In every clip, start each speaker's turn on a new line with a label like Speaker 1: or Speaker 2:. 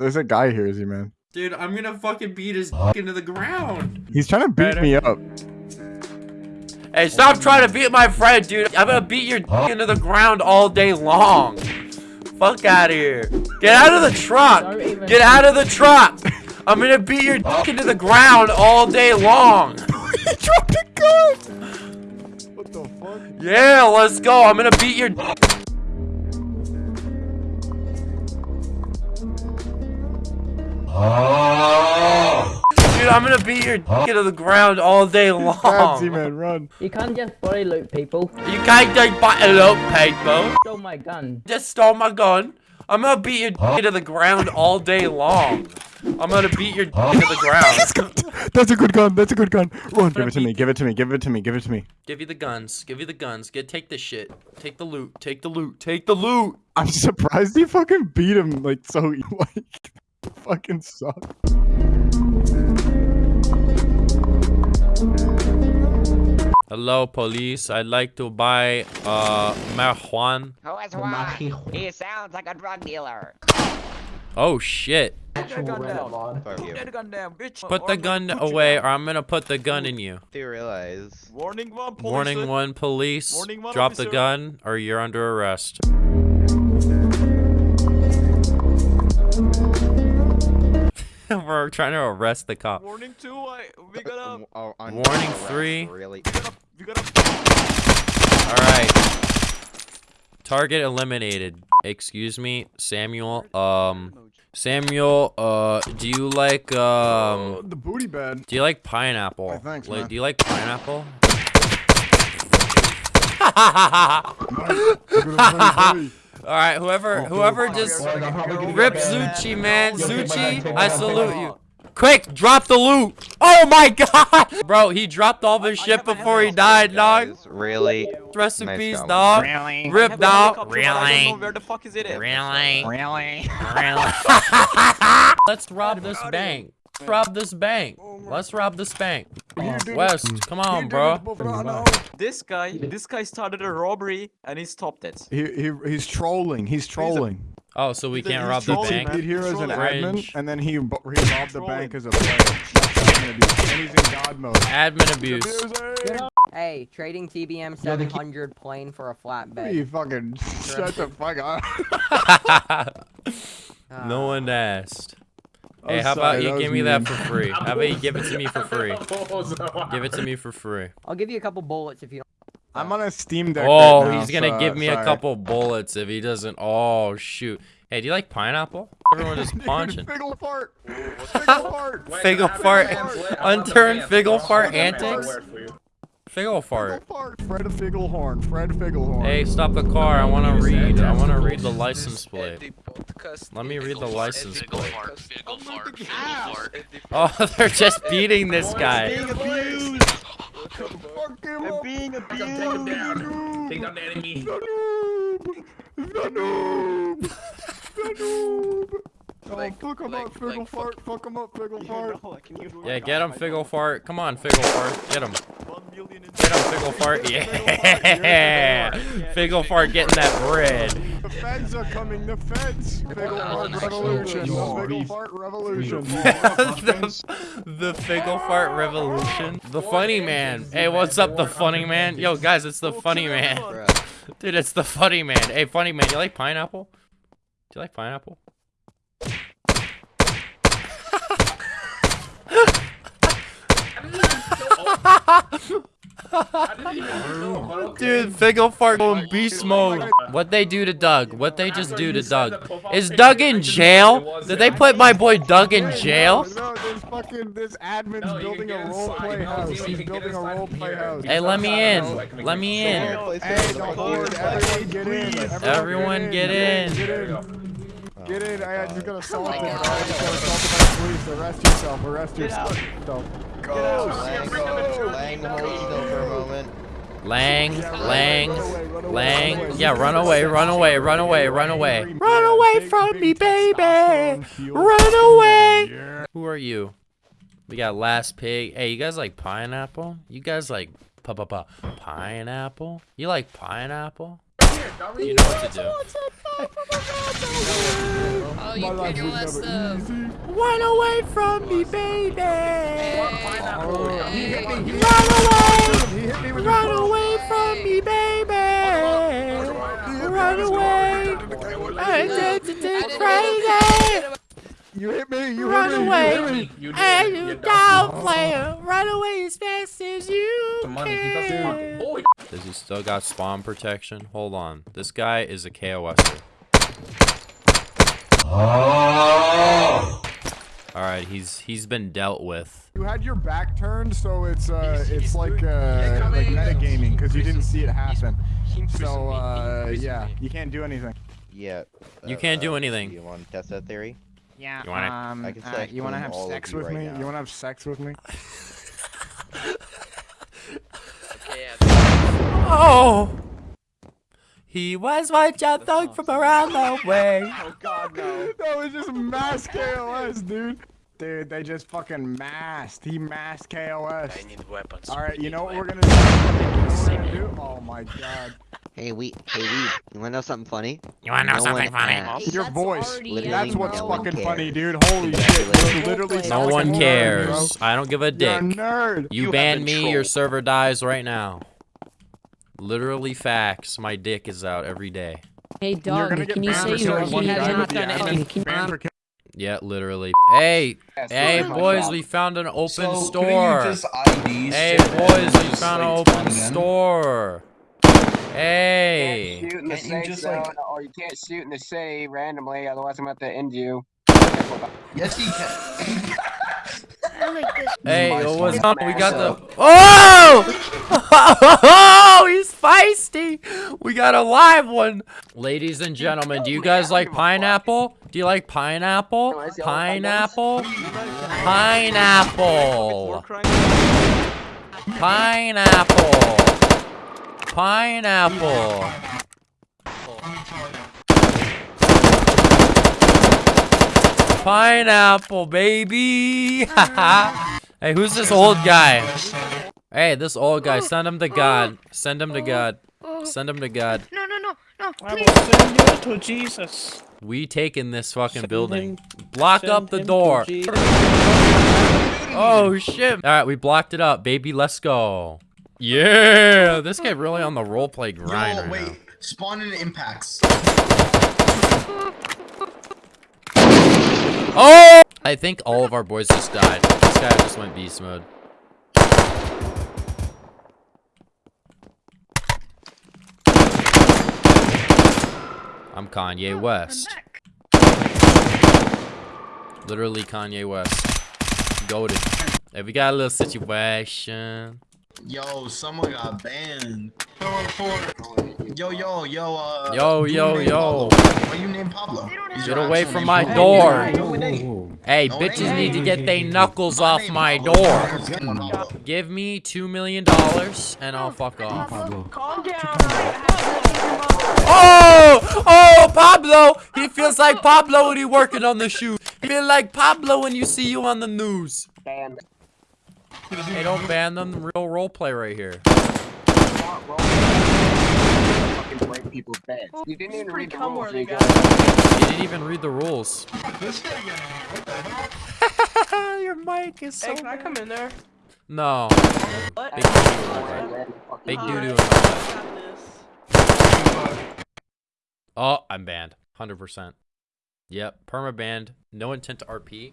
Speaker 1: There's a guy here, Z man.
Speaker 2: Dude, I'm gonna fucking beat his into the ground.
Speaker 1: He's trying to beat me up.
Speaker 2: Hey, stop trying to beat my friend, dude. I'm gonna beat your into the ground all day long. Fuck out of here. Get out of the truck. Get out of the truck. I'm gonna beat your into the ground all day long.
Speaker 1: he dropped a gun. What the fuck?
Speaker 2: Yeah, let's go. I'm gonna beat your. Oh. Dude, I'm gonna beat your dick into the ground all day
Speaker 1: Bad Z
Speaker 2: long.
Speaker 1: man, run.
Speaker 3: You can't just body loot people.
Speaker 2: You can't just body loot people.
Speaker 3: Stole my gun.
Speaker 2: Just stole my gun. I'm gonna beat your dick into the ground all day long. I'm gonna beat your dick into the ground.
Speaker 1: That's a good gun. That's a good gun. Run. Give it to me. Give it to me. Give it to me. Give it to me.
Speaker 2: Give you the guns. Give you the guns. Get take the shit. Take the loot. Take the loot. Take the loot.
Speaker 1: I'm surprised he fucking beat him like so like fucking suck.
Speaker 2: Hello, police. I'd like to buy uh marijuana.
Speaker 4: Who is what? He sounds like a drug dealer.
Speaker 2: Oh shit.
Speaker 5: Put the gun down. Put the gun down, bitch.
Speaker 2: Put the gun away or I'm gonna put the gun in you.
Speaker 6: Do you realize?
Speaker 5: Warning one, police.
Speaker 2: Warning one police.
Speaker 5: Warning one,
Speaker 2: Drop the gun or you're under arrest. We're trying to arrest the cop.
Speaker 5: Warning two. I we gotta
Speaker 6: oh,
Speaker 2: Warning three.
Speaker 6: Really?
Speaker 5: we gotta.
Speaker 2: Alright. Target eliminated. Excuse me, Samuel. Um Samuel, uh do you like um
Speaker 1: the booty bed.
Speaker 2: do you like pineapple?
Speaker 1: Why, thanks,
Speaker 2: like
Speaker 1: man.
Speaker 2: do you like pineapple? Alright, whoever whoever just rip Zuchi, man. Zuchi, I salute you. Quick, drop the loot. Oh my god! Bro, he dropped all this shit before he died, dog.
Speaker 6: Really?
Speaker 2: Rest in
Speaker 6: Nice
Speaker 2: peace, dog.
Speaker 1: Really?
Speaker 2: Rip,
Speaker 5: I have a
Speaker 2: dog.
Speaker 5: helicopter, but I don't
Speaker 2: Really?
Speaker 5: Where the fuck is it? at?
Speaker 2: Really?
Speaker 1: Really?
Speaker 2: Let's rob this bank. Rob this bank. Let's rob this bank. Oh West, come on, bro.
Speaker 5: This guy, this guy started a robbery and he stopped it.
Speaker 1: He, he he's trolling. He's trolling.
Speaker 2: Oh, so we can't
Speaker 5: a-
Speaker 2: rob the
Speaker 5: trolling,
Speaker 1: He
Speaker 2: bank?
Speaker 5: man.
Speaker 1: did here as an admin, and then he he robbed the bank as a player. Admin abuse. And he's in God mode.
Speaker 2: Admin abuse.
Speaker 4: Hey, trading TBM 700 plane for a flatbed.
Speaker 1: You fucking shut the fuck up.
Speaker 2: no one asked.
Speaker 1: I'm
Speaker 2: Hey, oh, how
Speaker 1: sorry,
Speaker 2: about you give
Speaker 1: was
Speaker 2: me that for free? How about you give it to me for free? Give it to me for free.
Speaker 4: I'll give you a couple bullets if you don't.
Speaker 1: I'm on a Steam Deck.
Speaker 2: Oh,
Speaker 1: right now,
Speaker 2: he's gonna
Speaker 1: so,
Speaker 2: give me a couple bullets if he doesn't. Oh, shoot. Hey, do you like pineapple? Everyone just
Speaker 1: Dude,
Speaker 2: punching.
Speaker 1: Figgle fart. Figgle fart.
Speaker 2: Figgle fart. Unturned figgle fart antics. Figgle
Speaker 1: Figgle
Speaker 2: fart.
Speaker 1: fart. Fred Figglehorn. Fred Figglehorn.
Speaker 2: Hey, stop the car. I want to read. I want to read the license plate. Let me read the license plate. Oh, they're just beating this guy.
Speaker 1: Fuck him
Speaker 5: I'm
Speaker 1: up.
Speaker 5: being
Speaker 1: The
Speaker 5: abused.
Speaker 1: noob. Take down the enemy. The noob. The noob. The noob. Oh, fuck him up, Figgle fart. Fuck him up, Figgle fart.
Speaker 2: Yeah, get him, Figgle fart. Come on, Figgle fart. Get him.
Speaker 5: One million
Speaker 2: Get him, Figgle fart. Yeah. Figgle fart getting that bread.
Speaker 1: The feds are coming. The feds. Figgle fart revolution. The Figgle fart revolution.
Speaker 2: the, the Figgle fart revolution. The funny man. Hey, what's up, the funny man? Yo, guys, it's the funny man. Dude, it's the funny man. Hey, funny man, you like pineapple? Do you like pineapple? Dude, Figgle fart going beast mode. What they do to Doug? What they just do to Doug? Is Doug in jail? Did they put my boy Doug in jail?
Speaker 1: Fucking this admin's building a role play house. He's building a role play house.
Speaker 2: Hey, let me in. Let me in.
Speaker 1: Hey, the horde, everyone get in.
Speaker 2: Everyone get in.
Speaker 1: Get in. Get in. I just got assaulted. I just got assaulted by the police. Arrest yourself. Arrest yourself. Go.
Speaker 6: Lang, Lang, hold still for a moment.
Speaker 2: Lang, Lang, Lang. Yeah, run away, run away, run away, run away. Run away from me, baby. Run away. Who are you? We got Last Pig. Hey, you guys like pineapple? You guys like pa pa pa pineapple? You like pineapple? You know what to do.
Speaker 7: Oh, you
Speaker 1: life
Speaker 7: pretty
Speaker 1: was
Speaker 7: what's
Speaker 1: never
Speaker 7: up?
Speaker 1: easy.
Speaker 2: Run away from me, baby.
Speaker 1: Oh, he hit me. He
Speaker 2: Run away.
Speaker 1: He hit me with
Speaker 2: Run away from me, baby. Run away. I'm crazy.
Speaker 1: You hit me. You
Speaker 2: Run
Speaker 1: hit me.
Speaker 2: away.
Speaker 1: You hit me.
Speaker 2: And you down player. Run away as fast as you can. Does he still got spawn protection? Hold on. This guy is a KOSer. Alright, he's he's been dealt with.
Speaker 1: You had your back turned, so it's uh, it's like uh, like metagaming because you didn't see it happen. So uh, yeah, you can't do anything.
Speaker 6: Yeah.
Speaker 2: You
Speaker 6: uh,
Speaker 2: can't do
Speaker 6: uh,
Speaker 2: anything.
Speaker 6: You want to test that theory?
Speaker 4: Yeah.
Speaker 2: You want
Speaker 4: um,
Speaker 6: I can
Speaker 4: uh, you want to have
Speaker 1: Sex with
Speaker 6: right
Speaker 1: me?
Speaker 6: now.
Speaker 1: You want to have sex with me?
Speaker 2: Oh! He was once a thug from around the way.
Speaker 5: Oh god, no.
Speaker 1: That was just mass KOS, dude. Dude, they just fucking masked. He masked KOS.
Speaker 8: I need weapons.
Speaker 1: All right, you know what we're gonna do? You know what we're gonna do? Oh my god.
Speaker 9: Hey, we, hey, we, you wanna know something funny?
Speaker 2: You wanna know
Speaker 9: No
Speaker 2: something funny?
Speaker 9: asked.
Speaker 1: Your voice.
Speaker 9: Literally
Speaker 1: That's what's
Speaker 9: no one
Speaker 1: fucking funny, dude. Holy shit. Literally
Speaker 2: No one cares.
Speaker 1: bro.
Speaker 2: I don't give a
Speaker 1: You're a
Speaker 2: dick.
Speaker 1: nerd.
Speaker 2: You
Speaker 8: have
Speaker 2: ban
Speaker 8: been
Speaker 2: me, your server dies right now. Literally facts. My dick is out every day.
Speaker 3: Hey,
Speaker 1: You're
Speaker 3: dog, can you
Speaker 1: banned
Speaker 3: say
Speaker 1: for
Speaker 3: you
Speaker 1: killing
Speaker 3: he
Speaker 1: one
Speaker 3: has
Speaker 1: guy
Speaker 3: not done anything?
Speaker 1: Banned for killing-
Speaker 2: Yeah, literally. Hey, hey, boys, we found an open store. Hey, boys, we found an open store. Hey.
Speaker 10: You can't shoot in the safe zone, or you can't shoot in the save randomly, otherwise I'm about to end you.
Speaker 8: Yes, he can.
Speaker 2: Hey, yo, what's up? We got the. Oh! Oh, he's feisty. We got a live one. Ladies and gentlemen, do you guys like pineapple? Do you like pineapple? Pineapple? Pineapple. Pineapple. Pineapple. Pineapple, baby. hey, who's this old guy? Hey, this old guy. Oh, send him to oh, God. Send him to oh, God. Send him to God.
Speaker 7: No, no, no, no,
Speaker 8: I
Speaker 7: please.
Speaker 8: will send you to Jesus.
Speaker 2: We taking this fucking
Speaker 8: Send
Speaker 2: building.
Speaker 8: him-
Speaker 2: Block up the door. Oh shit. Alright, we blocked it up, baby. Let's go. Yeah, this guy really on the roleplay grind
Speaker 8: Yo,
Speaker 2: right
Speaker 8: wait.
Speaker 2: now.
Speaker 8: Spawn in impacts.
Speaker 2: Oh! I think all of our boys just died. This guy just went beast mode. I'm Kanye West. Literally Kanye West. Goaded. Hey, we got a little situation.
Speaker 8: Yo, someone got banned. Yo, yo, yo, uh.
Speaker 2: Yo, yo, yo.
Speaker 8: Pablo. Why you named Pablo?
Speaker 2: Get away from my
Speaker 8: Pablo?
Speaker 2: door.
Speaker 8: No, it ain't.
Speaker 2: Hey,
Speaker 8: No,
Speaker 2: bitches
Speaker 8: ain't.
Speaker 2: need to get their knuckles off my
Speaker 8: Pablo.
Speaker 2: door. Give me two million dollars and I'll fuck off.
Speaker 7: Calm down.
Speaker 2: Pablo! He feels like Pablo when he working on the shoe. He feel like Pablo when you see you on the news.
Speaker 10: Banned.
Speaker 2: Hey, don't ban them. Real roleplay right here.
Speaker 10: Fucking break people's beds. You didn't even read the rules, you
Speaker 2: He didn't even read the rules. Your mic is so.
Speaker 7: Hey, can I come in there?
Speaker 2: No.
Speaker 7: What?
Speaker 2: Big doo doo. Big doo doo. Oh, I'm banned. 100%. Yep, perma banned. No intent to RP.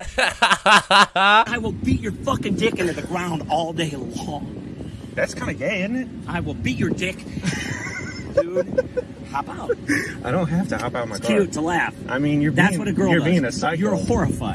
Speaker 11: I will beat your fucking dick into the ground all day long.
Speaker 8: That's kind of gay, isn't it?
Speaker 11: I will beat your dick. Dude, hop out.
Speaker 8: I don't have to hop out my
Speaker 11: It's cute to laugh.
Speaker 8: I mean, you're
Speaker 11: That's what a girl
Speaker 8: you're
Speaker 11: does.
Speaker 8: being a psycho.
Speaker 11: You're horrified.